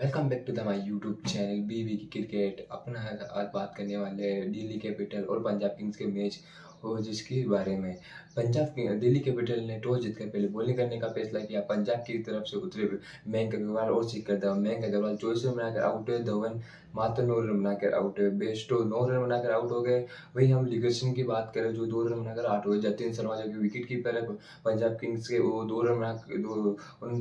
Welcome back to the my YouTube channel बीवी की cricket अपना आज बात करने वाले दिल्ली कैपिटल और पंजाब किंग्स के मैच और जिसके बारे में। पंजाब दिल्ली कैपिटल ने टॉस जीतकर पहले बॉलिंग करने का फैसला किया। पंजाब की तरफ़ से उतरे मयंक अग्रवाल और सीकर धवन। मयंक अग्रवाल चौबीस रन बनाकर आउट हुए। धवन मात्र नौ रन बनाकर आउट हुए। बेस्टो नौ रन बनाकर आउट हो गए। वही हम लिगर्सन की बात करें जो दो रन बनाकर आउट हुए। जतिन शर्मा जो कि विकेट कीपर है, पंजाब किंग्स के वो दो रन बना, दो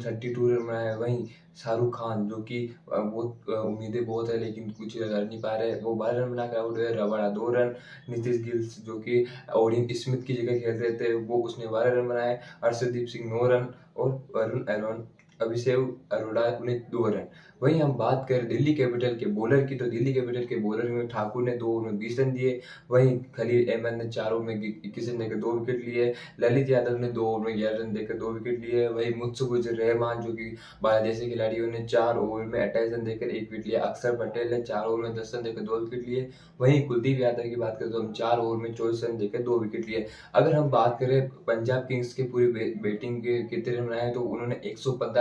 थर्टी टू रन बनाए वहीं शाहरुख खान जो कि बहुत उम्मीदें बहुत है लेकिन कुछ कर नहीं पा रहे। वो बारह रन बनाकर आउट हुए। रबाड़ा दो रन नीतीश गिल्स जो कि ओडिन स्मिथ की जगह खेल रहे थे, वो उसने बारह रन बनाए अर्षदीप सिंह नौ रन और अरुण एरोन अभिषेक अरोड़ा ने दो रन। वहीं हम बात करें दिल्ली कैपिटल के बॉलर की तो दिल्ली कैपिटल के बॉलर में ठाकुर ने दो ओवर में बीस रन दिए। वहीं खलील अहमद ने चार ओवर में इक्कीस रन देकर दो विकेट लिए। ललित यादव ने दो ओवर में ग्यारह रन देकर दो विकेट लिए। वहीं मुत्सुकुजर रहमान, जो कि बांग्लादेश खिलाड़ियों ने चार ओवर में अट्ठाईस रन देकर एक विकेट लिया। अक्षर पटेल ने चार ओवर में दस रन देकर दो विकेट लिए। वहीं कुलदीप यादव की बात करें तो हम चार ओवर में चौबीस रन देकर दो विकेट लिए। अगर हम बात करें पंजाब किंग्स के पूरी बैटिंग के कितने रन बनाए तो उन्होंने एक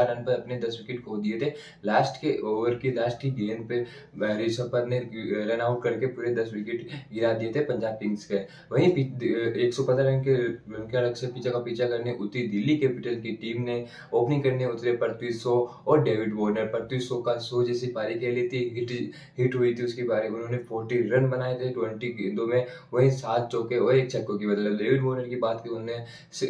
रन पर अपने दस विकेट खो दिए थे। लास्ट के ओवर की लास्ट की गेंद पे ऋषभ पंत ने रन आउट करके पूरे दस विकेट गिरा दिए थे पंजाब किंग्स के। वहीं एक सौ पंद्रह रन के रन के अलग से पीछा का पीछा करने उतरी दिल्ली कैपिटल की टीम ने। ओपनिंग करने उतरे पृथ्वी शो और डेविड वॉर्नर। पृथ्वी शो का शो जैसी पारी खेली थी हिट हिट हुई थी उसकी पारी। उन्होंने फोर्टी रन बनाए थे ट्वेंटी गेंदों में। वहीं सात चौके और एक छक्कों की बदल डेविड वॉर्नर की बात की उन्होंने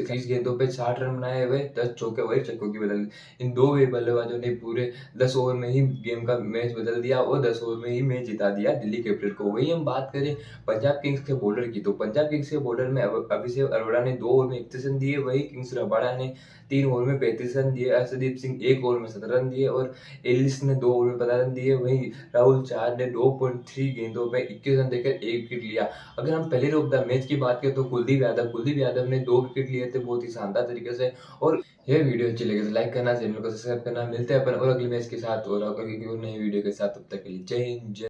तीस गेंदों पे साठ रन बनाए हुए, दस चौके और एक छक्कों की बदल इन दो वे बल्लेबाजों ने पूरे दस ओवर में ही गेम का मैच बदल दिया और दस ओवर में ही मैच जिता दिया दिल्ली कैपिटल को। वही हम बात करें पंजाब किंग्स के बॉलर की तो पंजाब किंग्स के बॉलर में अभिषेक अरोड़ा ने दो ओवर में इकतीस रन दिए, वही किंग्स रबाड़ा ने तीन ओवर में पैंतीस रन दिए अर्षदीप सिंह एक ओवर में सत्रह रन दिए और एलिस ने दो ओवर में पंद्रह रन दिए, वहीं राहुल चार ने दो पॉइंट थ्री गेंदों में इक्कीस रन देकर एक विकेट लिया। अगर हम पहले रोक द मैच की बात करें तो कुलदीप यादव कुलदीप यादव ने दो विकेट लिए थे, बहुत ही शानदार तरीके से और ये वीडियो अच्छी लगे तो लाइक करना चैनल को सब्सक्राइब करना मिलते हैं। अपन और अगले मैच के साथ और नई वीडियो के साथ, तब तक के लिए जय हिंद, जय